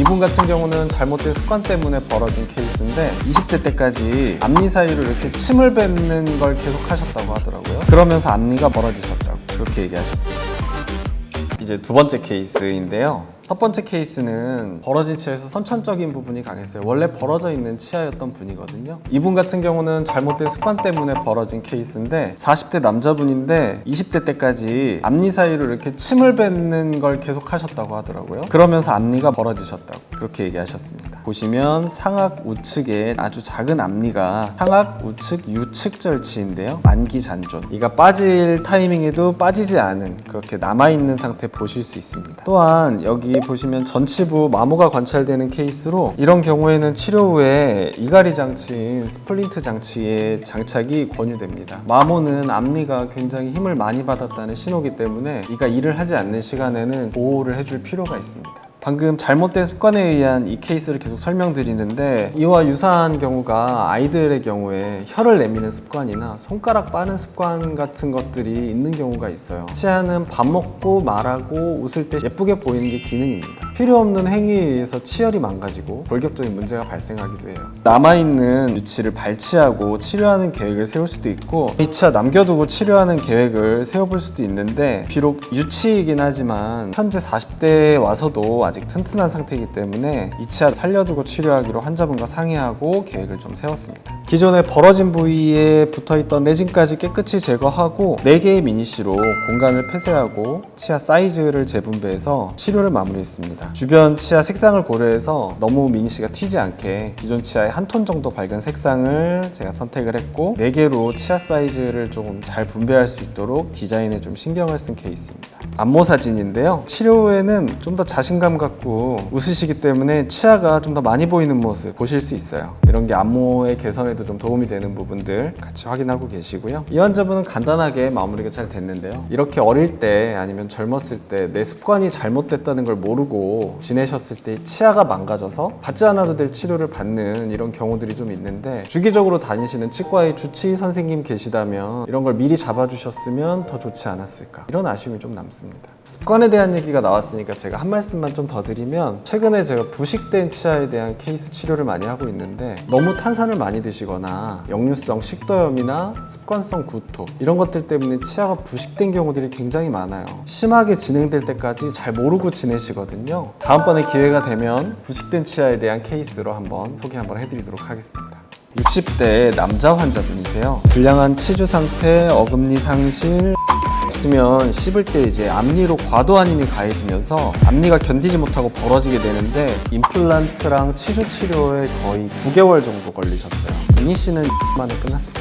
이분 같은 경우는 잘못된 습관 때문에 벌어진 케이스인데 20대 때까지 앞니 사이로 이렇게 침을 뱉는 걸 계속 하셨다고 하더라고요. 그러면서 앞니가 벌어지셨다고 그렇게 얘기하셨어요. 이제 두 번째 케이스인데요. 첫 번째 케이스는 벌어진 치아에서 선천적인 부분이 강했어요. 원래 벌어져 있는 치아였던 분이거든요. 이분 같은 경우는 잘못된 습관 때문에 벌어진 케이스인데 40대 남자분인데 20대 때까지 앞니 사이로 이렇게 침을 뱉는 걸 계속 하셨다고 하더라고요. 그러면서 앞니가 벌어지셨다고 그렇게 얘기하셨습니다. 보시면 상악 우측에 아주 작은 앞니가 상악 우측 유측 절치인데요. 만기 잔존. 이가 빠질 타이밍에도 빠지지 않은 그렇게 남아있는 상태 보실 수 있습니다. 또한 여기 보시면 전치부 마모가 관찰되는 케이스로 이런 경우에는 치료 후에 이갈이 장치인 splint 장치의 장착이 권유됩니다. 마모는 앞니가 굉장히 힘을 많이 받았다는 신호기 때문에 이가 일을 하지 않는 시간에는 보호를 해줄 필요가 있습니다. 방금 잘못된 습관에 의한 이 케이스를 계속 설명드리는데 이와 유사한 경우가 아이들의 경우에 혀를 내미는 습관이나 손가락 빠는 습관 같은 것들이 있는 경우가 있어요. 치아는 밥 먹고 말하고 웃을 때 예쁘게 보이는 게 기능입니다 필요 없는 행위에 의해서 치열이 망가지고 골격적인 문제가 발생하기도 해요. 남아있는 유치를 발치하고 치료하는 계획을 세울 수도 있고 이 치아 남겨두고 치료하는 계획을 세워볼 수도 있는데 비록 유치이긴 하지만 현재 40대에 와서도 아직 튼튼한 상태이기 때문에 이 치아 살려두고 치료하기로 환자분과 상의하고 계획을 좀 세웠습니다 기존에 벌어진 부위에 붙어있던 레진까지 깨끗이 제거하고 4개의 미니쉬로 공간을 폐쇄하고 치아 사이즈를 재분배해서 치료를 마무리했습니다. 주변 치아 색상을 고려해서 너무 미니쉬가 튀지 않게 기존 치아의 한 톤 정도 밝은 색상을 제가 선택을 했고 4개로 치아 사이즈를 조금 잘 분배할 수 있도록 디자인에 좀 신경을 쓴 케이스입니다 안모 사진인데요. 치료 후에는 좀 더 자신감 갖고 웃으시기 때문에 치아가 좀 더 많이 보이는 모습 보실 수 있어요. 이런 게 안모의 개선에도 좀 도움이 되는 부분들 같이 확인하고 계시고요. 이 환자분은 간단하게 마무리가 잘 됐는데요. 이렇게 어릴 때 아니면 젊었을 때 내 습관이 잘못됐다는 걸 모르고 지내셨을 때 치아가 망가져서 받지 않아도 될 치료를 받는 이런 경우들이 좀 있는데 주기적으로 다니시는 치과의 주치의 선생님 계시다면 이런 걸 미리 잡아주셨으면 더 좋지 않았을까. 이런 아쉬움이 좀 남습니다. 습관에 대한 얘기가 나왔으니까 제가 한 말씀만 좀 더 드리면 최근에 제가 부식된 치아에 대한 케이스 치료를 많이 하고 있는데 너무 탄산을 많이 드시거나 역류성 식도염이나 습관성 구토 이런 것들 때문에 치아가 부식된 경우들이 굉장히 많아요. 심하게 진행될 때까지 잘 모르고 지내시거든요. 다음번에 기회가 되면 부식된 치아에 대한 케이스로 한번 소개 한번 해드리도록 하겠습니다. 60대 남자 환자분이세요. 불량한 치주 상태, 어금니 상실 없으면 씹을 때 이제 앞니로 과도한 힘이 가해지면서 앞니가 견디지 못하고 벌어지게 되는데 임플란트랑 치주 치료에 거의 9개월 정도 걸리셨어요. 미니 씨는 만에 끝났습니다